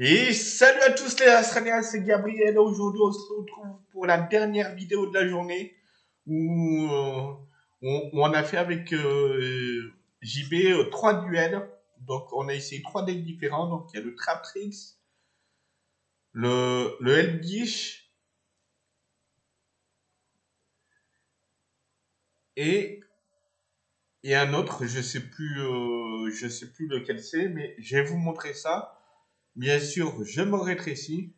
Et salut à tous les Australiens, c'est Gabriel. Aujourd'hui, on se retrouve pour la dernière vidéo de la journée où euh, on, a fait avec euh, JB euh, trois duels. Donc, on a essayé trois decks différents. Donc, il y a le Traptrix, le, le Elgish et, et un autre. Je sais euh, sais plus lequel c'est, mais je vais vous montrer ça. Bien sûr, je me rétrécis.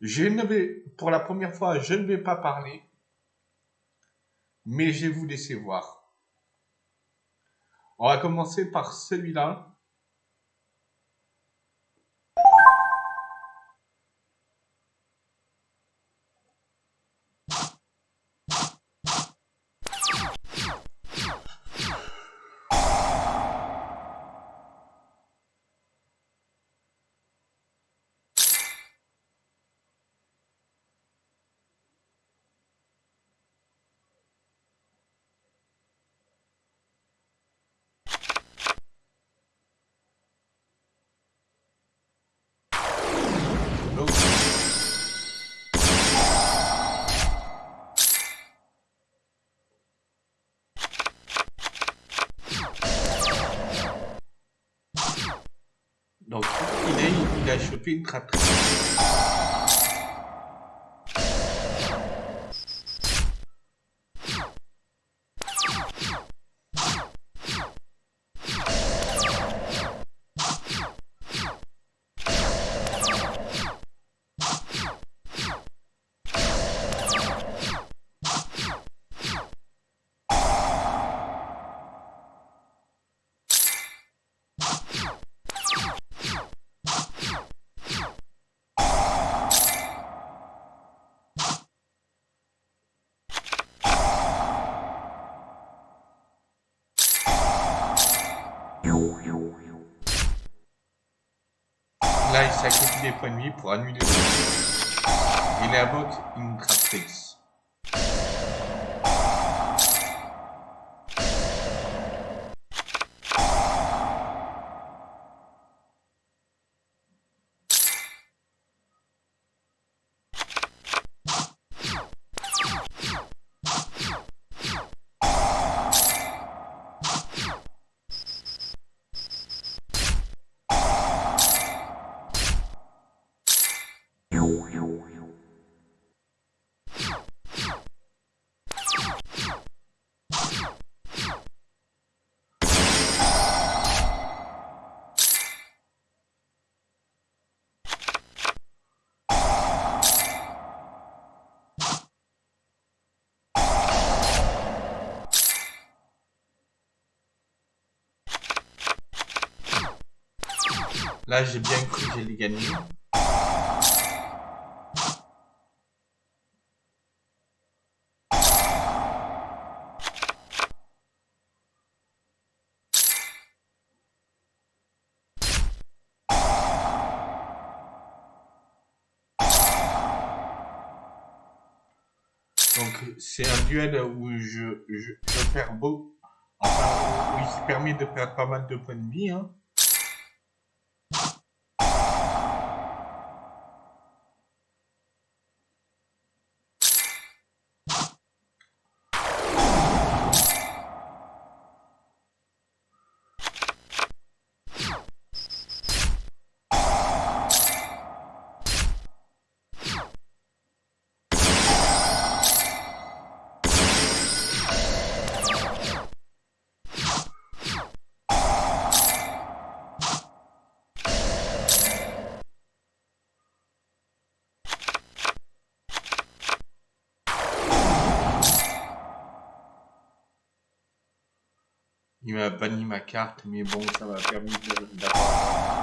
Je ne vais, pour la première fois, je ne vais pas parler, mais je vais vous laisser voir. On va commencer par celui-là. Est, il a chopé Là, il sacrifie des points de vie pour annuler. Il invoque une Traptrix. Là, j'ai bien cru que gagner. Donc, c'est un duel où je, je, je perds beau. Enfin, où il se permet de perdre pas mal de points de vie. Hein. Il m'a banni ma carte, mais bon, ça m'a permis de- d'avoir...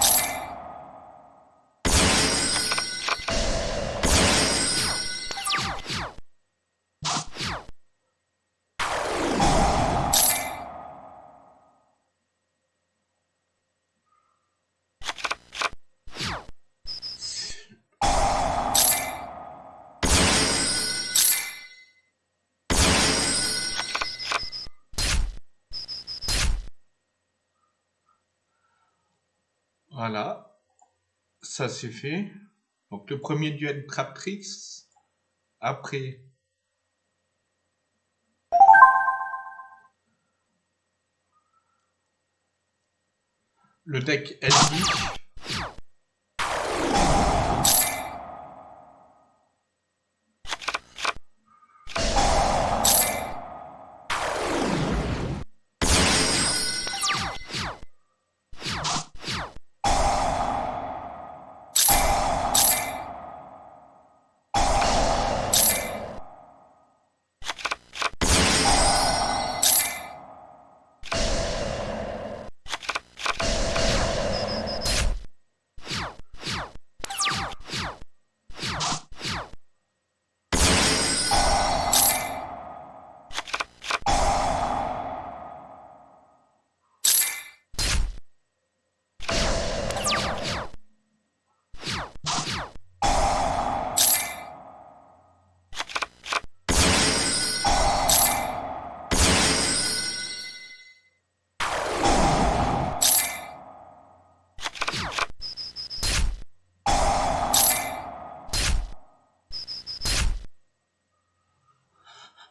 Voilà. ça c'est fait. Donc le premier duel Traptrix. Après, le deck LD.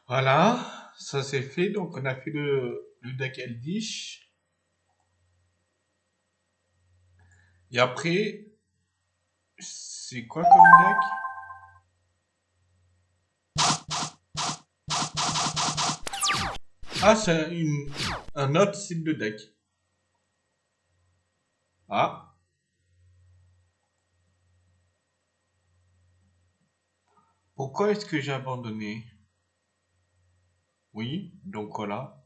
Voilà, ça c'est fait. Donc on a fait le, le deck Eldish. Et après, c'est quoi comme deck? Ah, c'est un autre style de deck. Ah. Pourquoi est-ce que j'ai abandonné? Oui, donc voilà.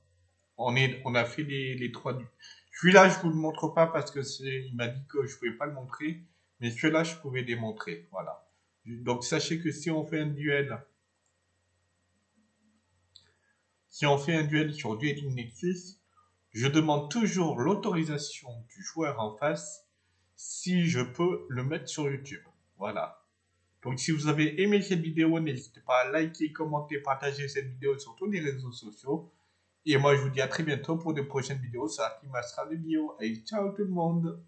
On, est, on a fait les, trois. Celui-là, je vous le montre pas parce que il m'a dit que je pouvais pas le montrer. Mais celui-là, je pouvais les montrer. Voilà. Donc sachez que si on fait un duel, si on fait un duel sur Dueling Nexus, je demande toujours l'autorisation du joueur en face si je peux le mettre sur YouTube. Voilà. Donc si vous avez aimé cette vidéo, n'hésitez pas à liker, commenter, partager cette vidéo sur tous les réseaux sociaux. Et moi je vous dis à très bientôt pour de prochaines vidéos sur Team Astral Bio. Et ciao tout le monde